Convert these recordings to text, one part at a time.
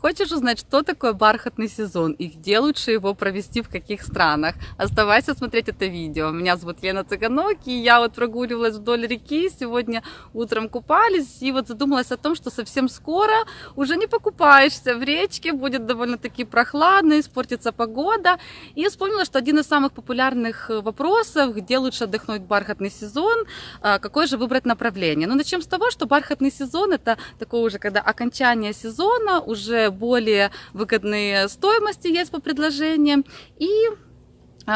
Хочешь узнать, что такое бархатный сезон и где лучше его провести, в каких странах? Оставайся смотреть это видео. Меня зовут Лена Цыганок, и я вот прогуливалась вдоль реки, сегодня утром купались, и вот задумалась о том, что совсем скоро уже не покупаешься в речке, будет довольно-таки прохладно, испортится погода. И вспомнила, что один из самых популярных вопросов, где лучше отдохнуть в бархатный сезон, а, какое же выбрать направление. Ну, начнем с того, что бархатный сезон это такое уже, когда окончание сезона, уже более выгодные стоимости есть по предложениям. И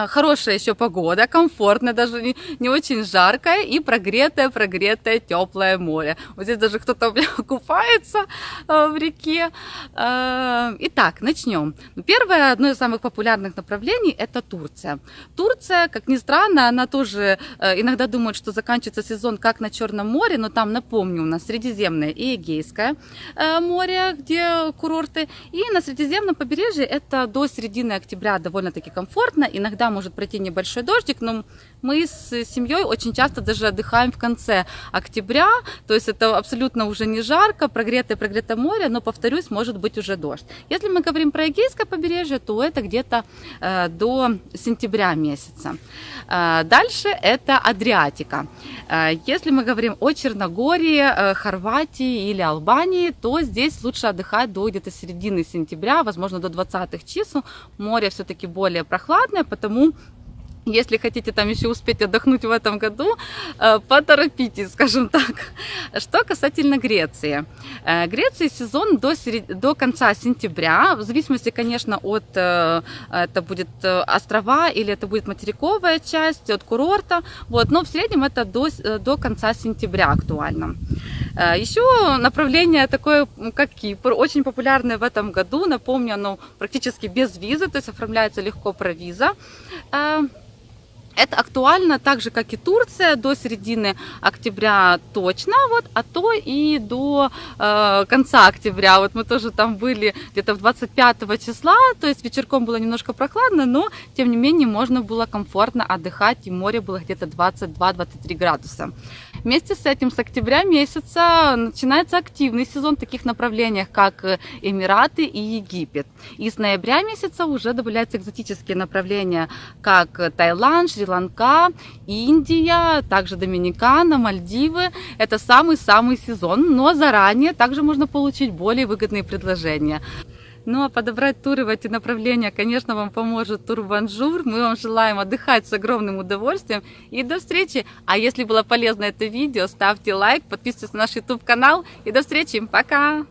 хорошая еще погода, комфортная, даже не, не очень жаркая и прогретое, прогретое, теплое море. Вот здесь даже кто-то купается э, в реке. Э, итак, начнем. Первое, одно из самых популярных направлений – это Турция. Турция, как ни странно, она тоже э, иногда думает, что заканчивается сезон как на Черном море, но там, напомню, у нас Средиземное и Эгейское море, где курорты. И на Средиземном побережье это до середины октября довольно-таки комфортно, иногда иногда может пройти небольшой дождик, но мы с семьей очень часто даже отдыхаем в конце октября, то есть это абсолютно уже не жарко, прогретое, прогретое море, но, повторюсь, может быть уже дождь. Если мы говорим про Эгейское побережье, то это где-то э, до сентября месяца. Э, дальше это Адриатика. Э, если мы говорим о Черногории, э, Хорватии или Албании, то здесь лучше отдыхать до где-то середины сентября, возможно, до 20 чисел. Море все-таки более прохладное, потому если хотите там еще успеть отдохнуть в этом году, э, поторопитесь, скажем так. Что касательно Греции. Э, Греции сезон до, серед... до конца сентября, в зависимости, конечно, от, э, это будет острова или это будет материковая часть, от курорта, вот, но в среднем это до, до конца сентября актуально. Еще направление такое, как Кипр, очень популярное в этом году, напомню, оно практически без визы, то есть оформляется легко про виза. Это актуально так же, как и Турция, до середины октября точно, вот, а то и до э, конца октября. Вот мы тоже там были где-то 25 числа, то есть вечерком было немножко прохладно, но тем не менее можно было комфортно отдыхать, и море было где-то 22-23 градуса. Вместе с этим с октября месяца начинается активный сезон в таких направлениях, как Эмираты и Египет. И с ноября месяца уже добавляются экзотические направления, как Таиланд, Шри-Ланка, Индия, также Доминикана, Мальдивы. Это самый-самый сезон, но заранее также можно получить более выгодные предложения. Ну а подобрать туры в эти направления, конечно, вам поможет тур Банжур. Мы вам желаем отдыхать с огромным удовольствием. И до встречи. А если было полезно это видео, ставьте лайк, подписывайтесь на наш YouTube канал. И до встречи. Пока!